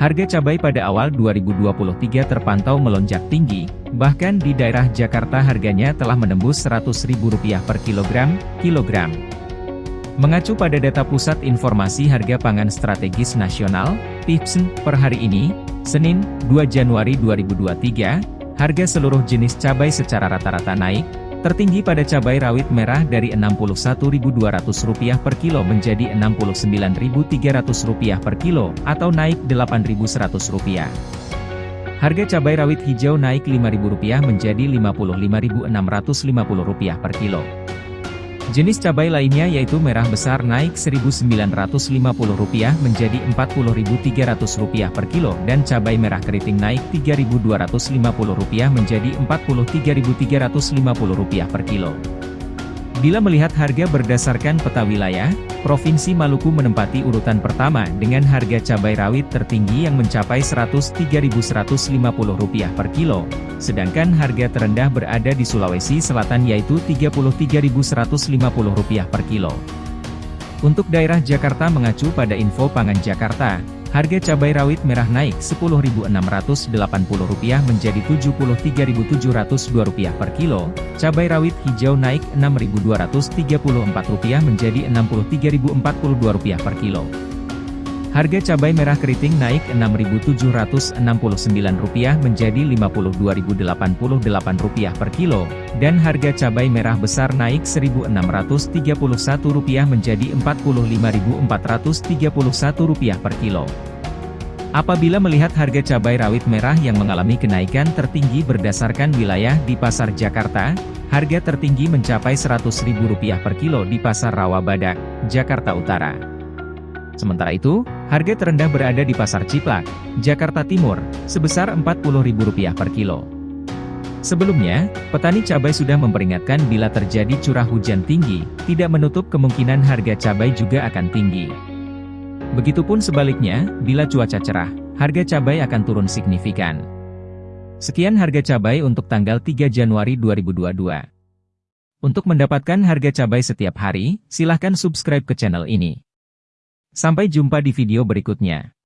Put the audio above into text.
Harga cabai pada awal 2023 terpantau melonjak tinggi, bahkan di daerah Jakarta harganya telah menembus Rp100.000 per kilogram, kilogram. Mengacu pada data Pusat Informasi Harga Pangan Strategis Nasional, PIPSN, per hari ini, Senin, 2 Januari 2023, harga seluruh jenis cabai secara rata-rata naik, Tertinggi pada cabai rawit merah dari Rp61.200 per kilo menjadi Rp69.300 per kilo, atau naik Rp8.100. Harga cabai rawit hijau naik Rp5.000 menjadi Rp55.650 per kilo. Jenis cabai lainnya yaitu merah besar naik Rp1.950 menjadi Rp40.300 per kilo dan cabai merah keriting naik Rp3.250 menjadi Rp43.350 per kilo. Bila melihat harga berdasarkan peta wilayah, Provinsi Maluku menempati urutan pertama dengan harga cabai rawit tertinggi yang mencapai Rp103.150 per kilo, sedangkan harga terendah berada di Sulawesi Selatan yaitu Rp33.150 per kilo. Untuk daerah Jakarta mengacu pada info pangan Jakarta, Harga cabai rawit merah naik Rp10.680 menjadi Rp73.702 per kilo, cabai rawit hijau naik Rp6.234 menjadi Rp63.042 per kilo. Harga cabai merah keriting naik Rp6.769 menjadi Rp52.088 per kilo, dan harga cabai merah besar naik Rp1.631 menjadi Rp45.431 per kilo. Apabila melihat harga cabai rawit merah yang mengalami kenaikan tertinggi berdasarkan wilayah di Pasar Jakarta, harga tertinggi mencapai Rp100.000 per kilo di Pasar Rawabadak, Jakarta Utara. Sementara itu, harga terendah berada di Pasar Ciplak, Jakarta Timur, sebesar Rp40.000 per kilo. Sebelumnya, petani cabai sudah memperingatkan bila terjadi curah hujan tinggi, tidak menutup kemungkinan harga cabai juga akan tinggi. Begitupun sebaliknya, bila cuaca cerah, harga cabai akan turun signifikan. Sekian harga cabai untuk tanggal 3 Januari 2022. Untuk mendapatkan harga cabai setiap hari, silahkan subscribe ke channel ini. Sampai jumpa di video berikutnya.